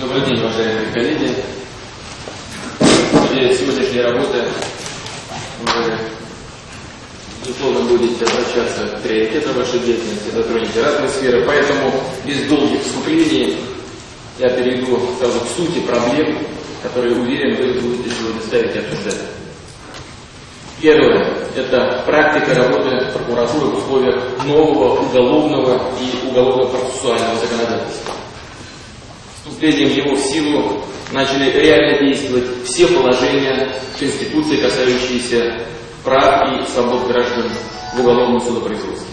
Добрый день, уважаемые коллеги. Для сегодняшней работы вы, безусловно, будете обращаться к приоритетам вашей деятельности, затронете разные сферы, поэтому без долгих вступлений я перейду сразу к сути проблем, которые, уверен, вы будете сегодня ставить и обсуждать. Первое – это практика работы прокуратуры в условиях нового уголовного и уголовно-процессуального законодательства. Вступлением его в силу начали реально действовать все положения Конституции, касающиеся прав и свобод граждан в уголовном судопроизводстве.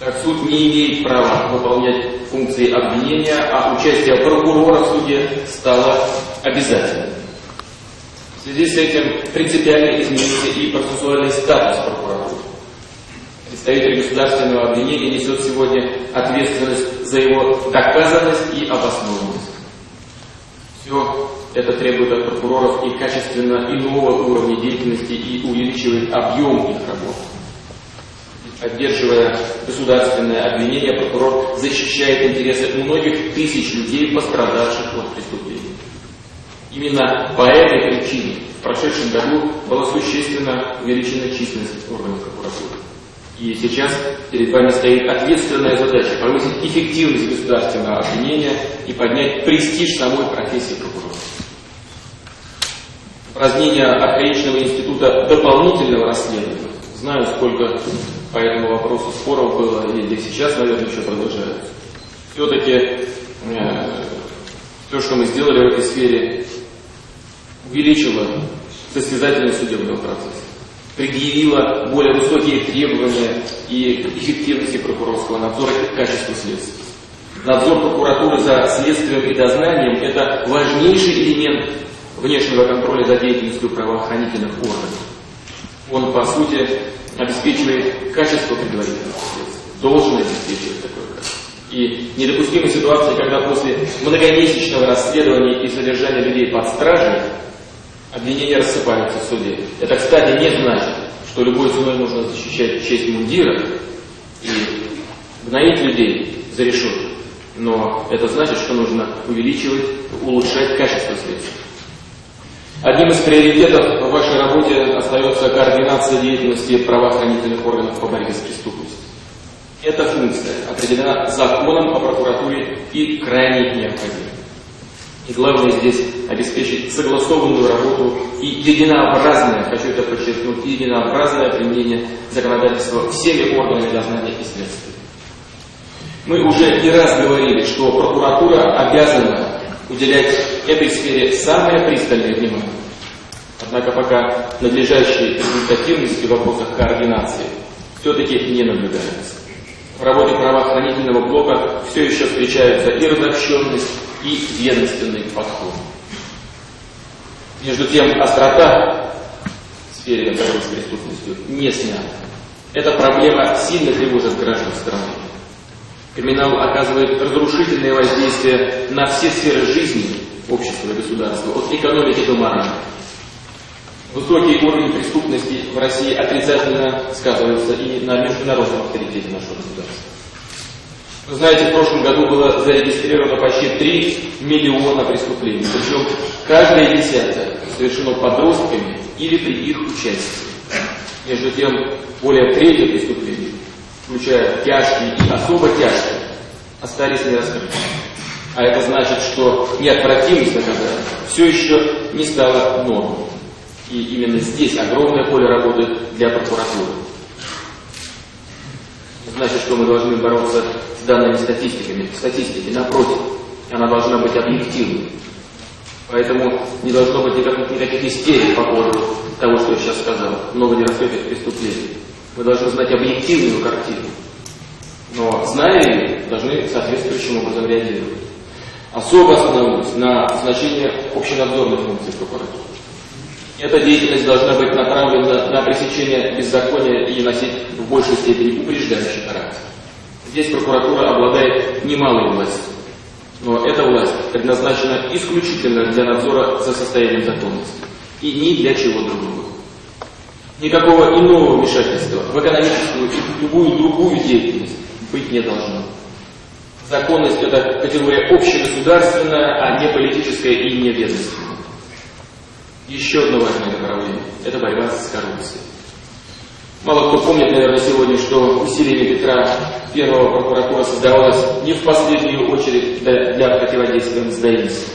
Так суд не имеет права выполнять функции обвинения, а участие прокурора в суде стало обязательным. В связи с этим принципиально изменился и процессуальный статус прокуратуры. Представитель государственного обвинения несет сегодня ответственность за его доказанность и обоснованность. Все это требует от прокуроров и качественно иного уровня деятельности и увеличивает объем их работы. Поддерживая государственное обвинение, прокурор защищает интересы многих тысяч людей, пострадавших от преступлений. Именно по этой причине в прошедшем году была существенно увеличена численность органов прокуратуры. И сейчас перед вами стоит ответственная задача повысить эффективность государственного обвинения и поднять престиж самой профессии прокурора. Упразднение архаичного института дополнительного расследования. Знаю, сколько по этому вопросу споров было, и сейчас, наверное, еще продолжается. Все-таки э, все, что мы сделали в этой сфере, увеличила состязательность судебного процесса, предъявила более высокие требования и эффективности прокурорского надзора и качеству следствия. Надзор прокуратуры за следствием и дознанием – это важнейший элемент внешнего контроля за деятельностью правоохранительных органов. Он, по сути, обеспечивает качество предварительного следствия, должен обеспечивать такое качество. И недопустимы ситуации, когда после многомесячного расследования и содержания людей под стражей обвинения рассыпаются в суде. Это, кстати, не значит, что любой ценой нужно защищать честь мундира и гноить людей за решетку. Но это значит, что нужно увеличивать, улучшать качество следствия. Одним из приоритетов в вашей работе остается координация деятельности правоохранительных органов по борьбе с преступностью. Эта функция определена законом о прокуратуре и крайне необходима. И главное здесь обеспечить согласованную работу и единообразное, хочу это подчеркнуть, единообразное применение законодательства всеми органами дознания и следствия. Мы уже не раз говорили, что прокуратура обязана уделять этой сфере самое пристальное внимание. Однако пока надлежащей результативности в вопросах координации все-таки не наблюдается. В работе правоохранительного блока все еще встречаются и разобщенность, и ведомственный подход. Между тем, острота в сфере борьбы с преступностью не снята. Эта проблема сильно тревожит граждан страны. Криминал оказывает разрушительное воздействие на все сферы жизни общества и государства, от экономики до морали. Высокий уровень преступности в России отрицательно сказывается и на международном авторитете нашего государства. Вы знаете, в прошлом году было зарегистрировано почти 3 миллиона преступлений, причем каждое десятое совершено подростками или при их участии. Между тем, более трети преступлений, включая тяжкие и особо тяжкие, остались нераскрытыми. А это значит, что неотвратимость наказания все еще не стала нормой. И именно здесь огромное поле работы для прокуратуры. Значит, что мы должны бороться с данными статистиками. Статистики, напротив, она должна быть объективной. Поэтому не должно быть никаких, никаких истерик по поводу того, что я сейчас сказал, много нераскрытых преступлений. Мы должны знать объективную картину. Но, зная ее, должны соответствующим образом реагировать. Особо остановлюсь на значении общенадзорных функций прокуратуры. Эта деятельность должна быть направлена на пресечение беззакония и носить в большей степени упреждающий характер. Здесь прокуратура обладает немалой властью, но эта власть предназначена исключительно для надзора за состоянием законности и ни для чего другого. Никакого иного вмешательства в экономическую и любую другую деятельность быть не должно. Законность – это категория общегосударственная, а не политическая и не ведомственная. Еще одно важное направление – это борьба с коррупцией. Мало кто помнит, наверное, сегодня, что усилиями Петра Первого прокуратура создавалась не в последнюю очередь для, противодействия мздоимству.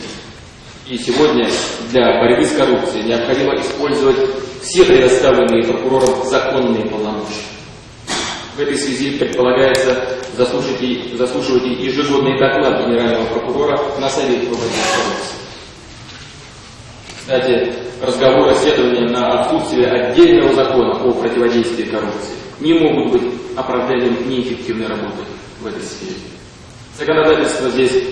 И сегодня для борьбы с коррупцией необходимо использовать все предоставленные прокурором законные полномочия. В этой связи предполагается заслушать и, заслушивать ежегодный доклад генерального прокурора на Совете по борьбе с коррупцией. Кстати, разговоры расследования на отсутствие отдельного закона о противодействии коррупции не могут быть оправданием неэффективной работы в этой сфере. Законодательство здесь,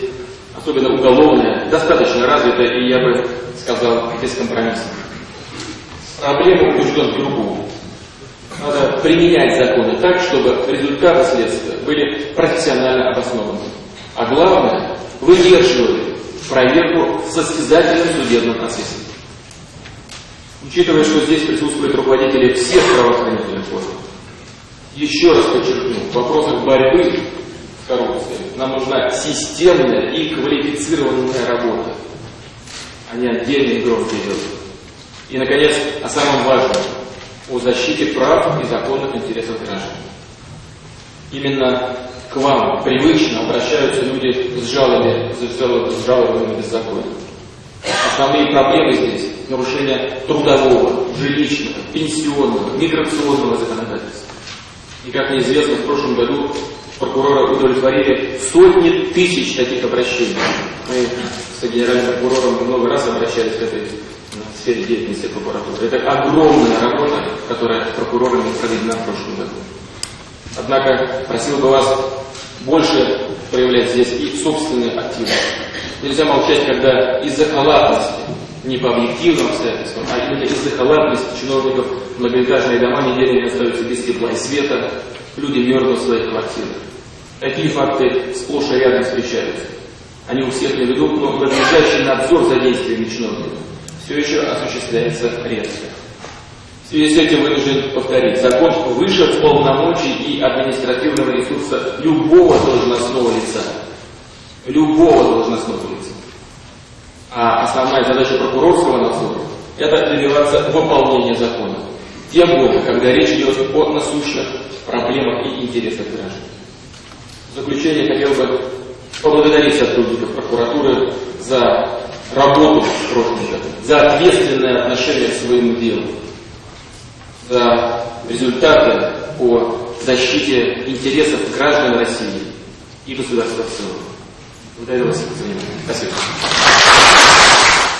особенно уголовное, достаточно развито и, я бы сказал, бескомпромиссно. Проблема убежден в другом. Надо применять законы так, чтобы результаты следствия были профессионально обоснованы. А главное, выдерживали проверку в состязательном судебном процессе. Учитывая, что здесь присутствуют руководители всех правоохранительных органов, еще раз подчеркну, в вопросах борьбы с коррупцией нам нужна системная и квалифицированная работа, а не отдельные громкие дела. И, наконец, о самом важном, о защите прав и законных интересов граждан. Именно к вам привычно обращаются люди с жалобами, с жалобами беззакония. Основные проблемы здесь – нарушение трудового, жилищного, пенсионного, миграционного законодательства. И, как неизвестно, в прошлом году прокурора удовлетворили сотни тысяч таких обращений. Мы с генеральным прокурором много раз обращались к этой сфере деятельности прокуратуры. Это огромная работа, которая прокурорами проведена в прошлом году. Однако просил бы вас больше проявлять здесь и собственную активность. Нельзя молчать, когда из-за халатности, не по объективным обстоятельствам, а именно из-за халатности чиновников многоэтажные дома неделями остаются без тепла и света, люди мерзнут в своих квартирах. Такие факты сплошь и рядом встречаются. Они у всех на виду, но надлежащий надзор за действиями чиновников все еще осуществляется редко. В связи с этим вынужден повторить, закон выше полномочий и административного ресурса любого должностного лица любого должностного лица. А основная задача прокурорского надзора – это добиваться выполнения закона. Тем более, когда речь идет о насущных проблемах и интересах граждан. В заключение хотел бы поблагодарить сотрудников прокуратуры за работу в прошлом году, за ответственное отношение к своему делу, за результаты по защите интересов граждан России и государства в целом. Благодарю вас за внимание. Спасибо.